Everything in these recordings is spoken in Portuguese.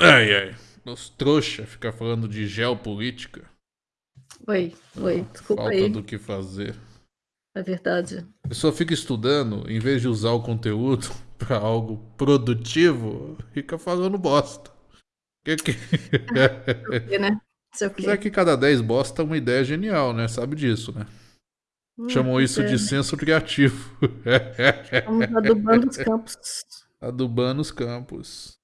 Ai, ai. Os trouxa ficar falando de geopolítica. Oi, oi, desculpa Falta aí. do que fazer. É verdade. A pessoa fica estudando, em vez de usar o conteúdo pra algo produtivo, fica falando bosta. Que que... E, né? Apesar que cada 10 bosta é uma ideia genial, né? Sabe disso, né? Hum, Chamam isso é, de senso criativo. Estamos adubando os campos. Adubando os campos.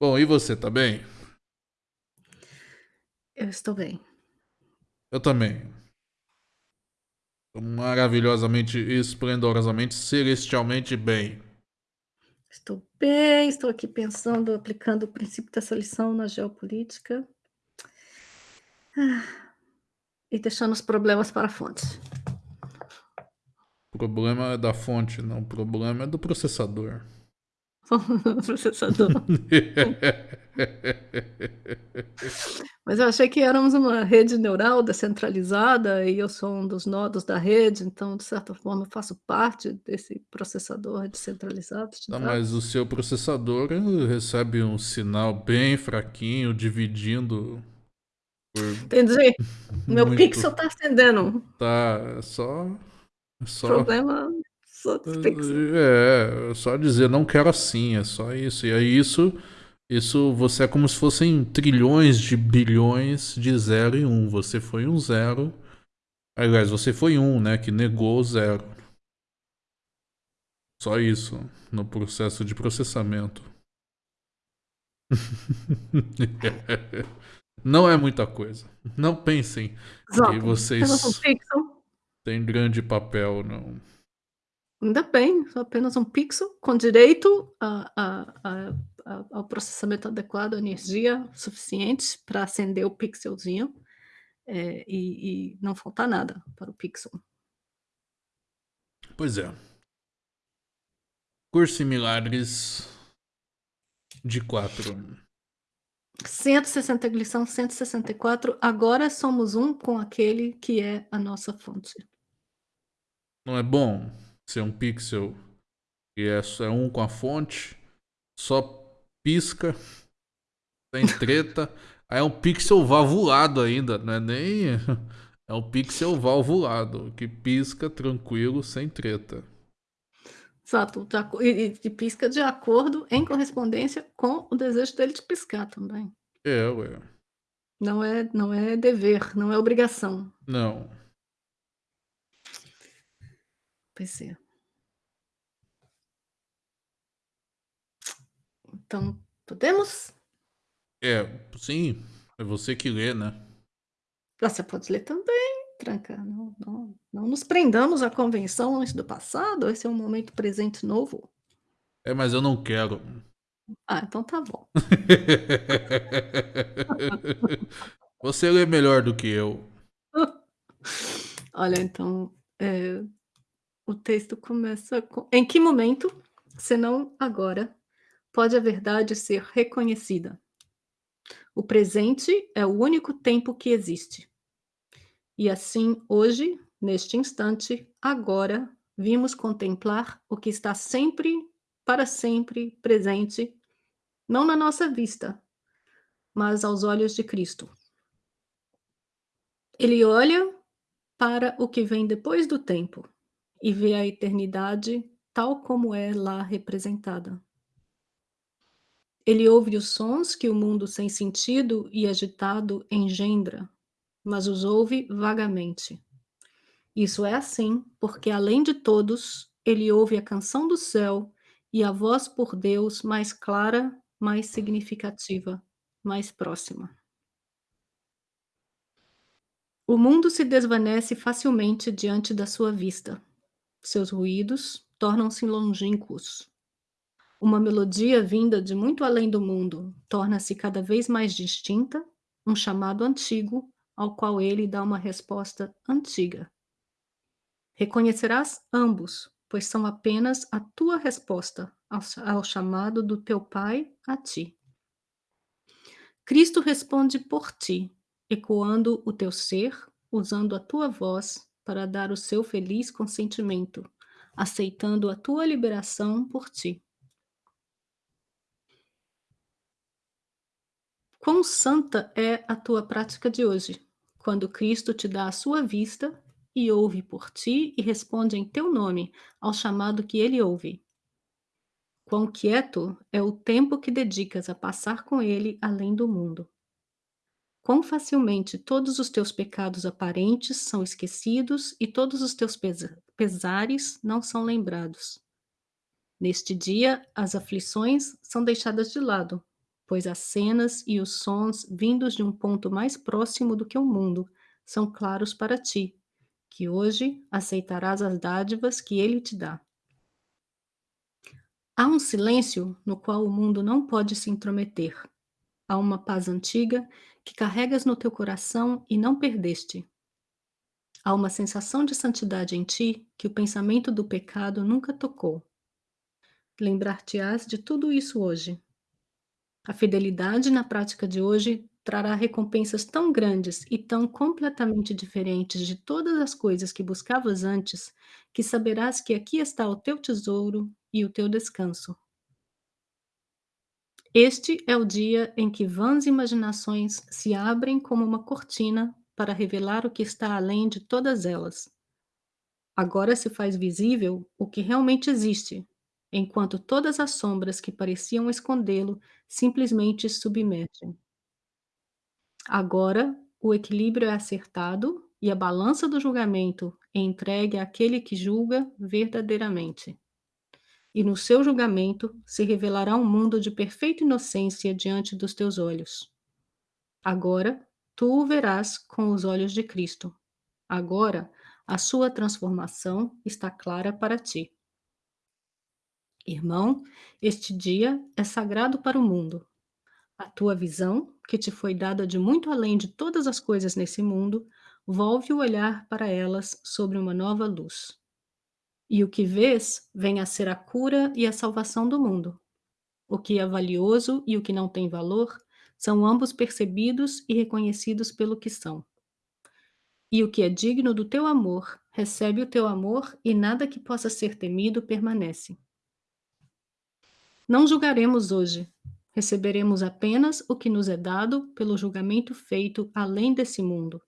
Bom, e você, tá bem? Eu estou bem. Eu também. Maravilhosamente, esplendorosamente, celestialmente bem. Estou bem, estou aqui pensando, aplicando o princípio dessa lição na geopolítica. Ah, E deixando os problemas para a fonte. O problema é da fonte, não. O problema é do processador. Processador. Mas eu achei que éramos uma rede neural descentralizada e eu sou um dos nodos da rede, então, de certa forma, eu faço parte desse processador descentralizado de Tá, mas o seu processador recebe um sinal bem fraquinho, dividindo por Entendi. Meu muito. pixel está acendendo. Tá, é só. é Só. Problema só pixels. É, é só dizer não quero assim, é só isso. E aí isso, isso você é como se fossem trilhões de bilhões de zero e um. Você foi um zero. Aliás, você foi um, né? Que negou o zero. Só isso no processo de processamento. Não é muita coisa. Não pensem Exato. que vocês têm grande papel, não. Ainda bem, apenas um pixel com direito a, a- a- a- ao processamento adequado, energia suficiente para acender o pixelzinho é, e, e não faltar nada para o pixel. Pois é. Curso em milagres de 4. 160 lição 164. Agora somos um com aquele que é a nossa fonte. Não é bom ser um pixel que é, é um com a fonte, só pisca, sem treta. Aí é um pixel valvulado ainda, não é nem. É um pixel valvulado, que pisca tranquilo, sem treta. Exato, e, e- e pisca de acordo em correspondência com o desejo dele de piscar também. É, ué. Não é, não é dever, não é obrigação. Não. Pois é. Então, podemos? É, sim, é você que lê, né? Você pode ler também, Tranca. Não, não, não nos prendamos à convenções do passado, esse é um momento presente novo. É, mas eu não quero. Ah, então tá bom. Você lê melhor do que eu. Olha, então, é, o texto começa com... Em que momento, senão agora, pode a verdade ser reconhecida? O presente é o único tempo que existe. E assim, hoje, neste instante, agora, vimos contemplar o que está sempre, para sempre presente, não na nossa vista, mas aos olhos de Cristo. Ele olha para o que vem depois do tempo e vê a eternidade tal como é lá representada. Ele ouve os sons que o mundo sem sentido e agitado engendra, mas os ouve vagamente. Isso é assim porque, além de todos, ele ouve a canção do céu e a voz por Deus mais clara, mais significativa, mais próxima. O mundo se desvanece facilmente diante da sua vista. Seus ruídos tornam-se longínquos. Uma melodia vinda de muito além do mundo torna-se cada vez mais distinta, um chamado antigo ao qual ele dá uma resposta antiga. Reconhecerás ambos, pois são apenas a tua resposta ao, chamado do teu Pai a ti. Cristo responde por ti, ecoando o teu ser, usando a tua voz para dar o seu feliz consentimento, aceitando a tua liberação por ti. Quão santa é a tua prática de hoje, quando Cristo te dá a sua vista e ouve por ti e responde em teu nome ao chamado que ele ouve? Quão quieto é o tempo que dedicas a passar com ele além do mundo? Quão facilmente todos os teus pecados aparentes são esquecidos e todos os teus pesa- pesares não são lembrados? Neste dia, as aflições são deixadas de lado, pois as cenas e os sons vindos de um ponto mais próximo do que o mundo são claros para ti, que hoje aceitarás as dádivas que ele te dá. Há um silêncio no qual o mundo não pode se intrometer. Há uma paz antiga que carregas no teu coração e não perdeste. Há uma sensação de santidade em ti que o pensamento do pecado nunca tocou. Lembrar-te-ás de tudo isso hoje. A fidelidade na prática de hoje trará recompensas tão grandes e tão completamente diferentes de todas as coisas que buscavas antes, que saberás que aqui está o teu tesouro e o teu descanso. Este é o dia em que vãs imaginações se abrem como uma cortina para revelar o que está além de todas elas. Agora se faz visível o que realmente existe, enquanto todas as sombras que pareciam escondê-lo simplesmente submergem. Agora o equilíbrio é acertado e a balança do julgamento é entregue àquele que julga verdadeiramente e no seu julgamento se revelará um mundo de perfeita inocência diante dos teus olhos. Agora tu o verás com os olhos de Cristo. Agora a sua transformação está clara para ti. Irmão, este dia é sagrado para o mundo. A tua visão, que te foi dada de muito além de todas as coisas nesse mundo, volve o olhar para elas sobre uma nova luz. E o que vês vem a ser a cura e a salvação do mundo. O que é valioso e o que não tem valor são ambos percebidos e reconhecidos pelo que são. E o que é digno do teu amor recebe o teu amor e nada que possa ser temido permanece. Não julgaremos hoje, receberemos apenas o que nos é dado pelo julgamento feito além desse mundo.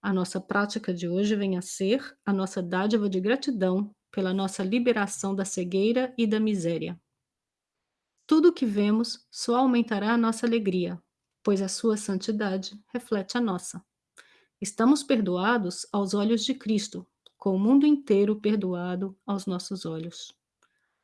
A nossa prática de hoje vem a ser a nossa dádiva de gratidão pela nossa liberação da cegueira e da miséria. Tudo o que vemos só aumentará a nossa alegria, pois a sua santidade reflete a nossa. Estamos perdoados aos olhos de Cristo, com o mundo inteiro perdoado aos nossos olhos.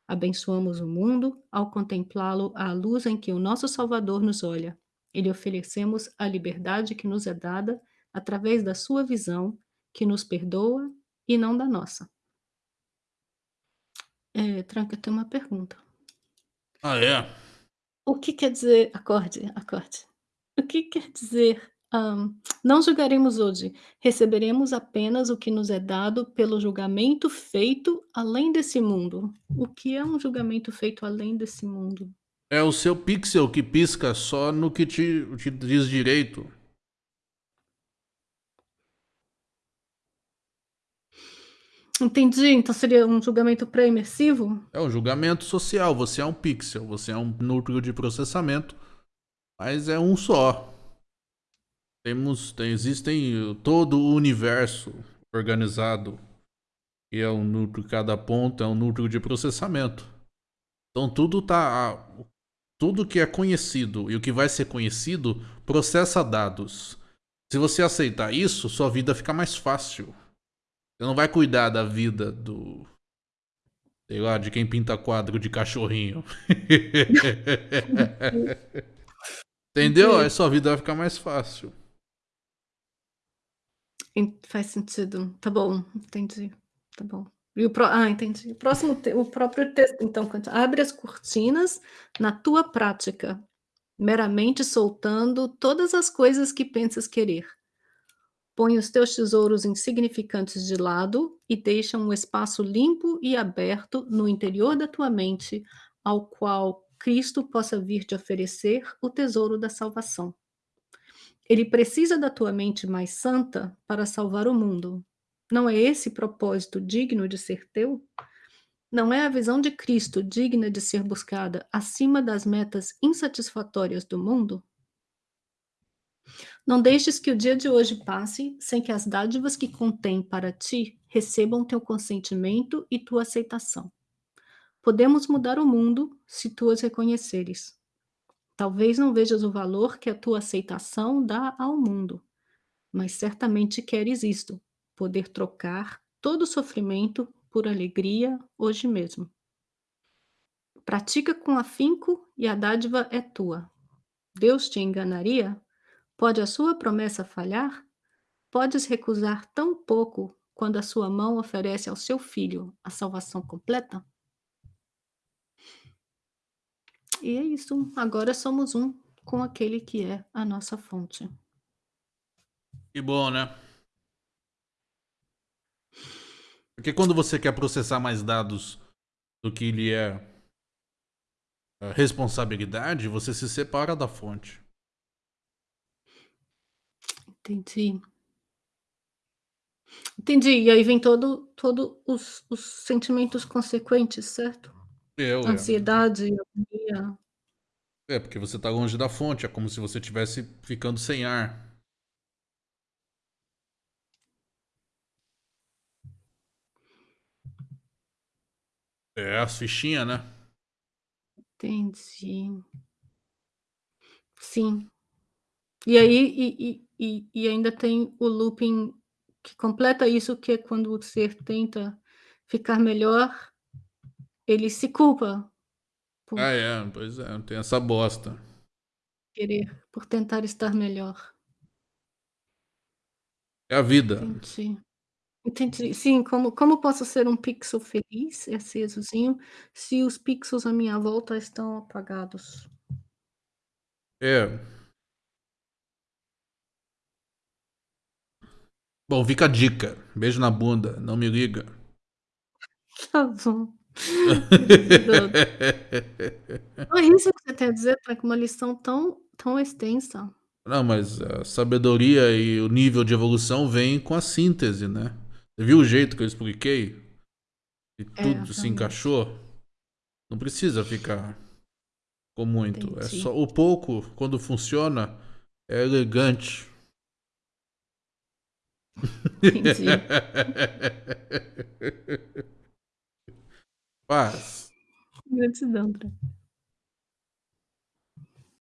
Abençoamos o mundo ao contemplá-lo à luz em que o nosso Salvador nos olha e lhe oferecemos a liberdade que nos é dada através da sua visão, que nos perdoa e não da nossa. É, Tranca, tem uma pergunta. Ah, é? O que quer dizer acorde, acorde. O que quer dizer, não julgaremos hoje, receberemos apenas o que nos é dado pelo julgamento feito além desse mundo. O que é um julgamento feito além desse mundo? É o seu pixel que pisca só no que te, te diz direito. Entendi, então seria um julgamento pré-imersivo? É um julgamento social. Você é um pixel, você é um núcleo de processamento, mas é um só. Temos, tem, existem uh, todo o universo organizado e é um núcleo, cada ponto é um núcleo de processamento. Então tudo tá, tudo que é conhecido e o que vai ser conhecido processa dados. Se você aceitar isso, sua vida fica mais fácil. Você não vai cuidar da vida do. Sei lá, de quem pinta quadro de cachorrinho. Entendeu? Aí sua vida vai ficar mais fácil. Faz sentido. Tá bom, entendi. Tá bom. E o pró ah, entendi. O próximo te o próprio texto, então, abre as cortinas na tua prática, meramente soltando todas as coisas que pensas querer. Põe os teus tesouros insignificantes de lado e deixa um espaço limpo e aberto no interior da tua mente, ao qual Cristo possa vir te oferecer o tesouro da salvação. Ele precisa da tua mente mais santa para salvar o mundo. Não é esse propósito digno de ser teu? Não é a visão de Cristo digna de ser buscada acima das metas insatisfatórias do mundo? Não deixes que o dia de hoje passe sem que as dádivas que contém para ti recebam teu consentimento e tua aceitação. Podemos mudar o mundo se tu as reconheceres. Talvez não vejas o valor que a tua aceitação dá ao mundo, mas certamente queres isto: poder trocar todo o sofrimento por alegria hoje mesmo. Pratica com afinco e a dádiva é tua. Deus te enganaria? Pode a sua promessa falhar? Podes recusar tão pouco quando a sua mão oferece ao seu filho a salvação completa? E é isso. Agora somos um com aquele que é a nossa fonte. Que bom, né? Porque quando você quer processar mais dados do que lhe é responsabilidade, você se separa da fonte. Entendi. Entendi. E aí vem todo todo os os sentimentos consequentes, certo? Eu, é. Ansiedade, agonia. É, porque você tá longe da fonte, é como se você estivesse ficando sem ar. É, as fichinhas, né? Entendi. Sim. E aí e e e e ainda tem o looping que completa isso, que é quando o ser tenta ficar melhor, ele se culpa Ah, por é. Pois é, tem essa bosta. querer por tentar estar melhor. É a vida. Entendi. Entendi. Sim, como como posso ser um pixel feliz, acesozinho, se os pixels à minha volta estão apagados? É. Bom, fica a dica. Beijo na bunda, não me liga. Tá bom. É isso que você tem a dizer? Tá com uma lição tão tão extensa. Não, mas a sabedoria e o nível de evolução vem com a síntese, né? Você viu o jeito que eu expliquei? E É, tudo se encaixou? Não precisa ficar com muito. É Entendi. só o pouco, quando funciona, é elegante. Entendi. Paz. Gratidão, André.